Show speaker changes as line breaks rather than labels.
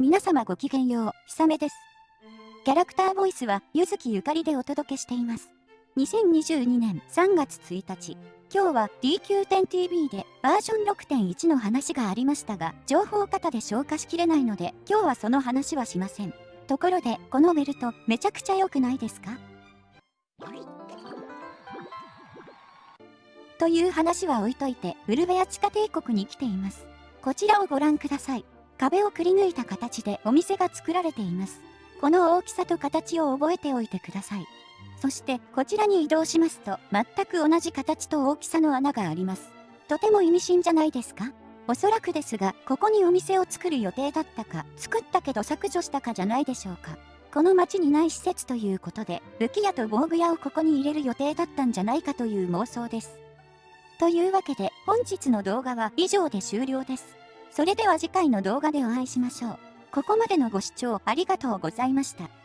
皆様ごきげんよう、ひさめです。キャラクターボイスは、ゆずきゆかりでお届けしています。2022年3月1日、今日は DQ10TV でバージョン6.1の話がありましたが、情報型で消化しきれないので、今日はその話はしません。ところで、このベルト、めちゃくちゃ良くないですか？という話は置いといて、ウルベア地下帝国に来ています。こちらをご覧ください。壁をくり抜いた形でお店が作られています。この大きさと形を覚えておいてください。そしてこちらに移動しますと全く同じ形と大きさの穴があります。とても意味深じゃないですか？おそらくですが、ここにお店を作る予定だったか、作ったけど削除したかじゃないでしょうか。この町にない施設ということで、武器屋と防具屋をここに入れる予定だったんじゃないかという妄想です。というわけで、本日の動画は以上で終了です。それでは次回の動画でお会いしましょう。ここまでのご視聴ありがとうございました。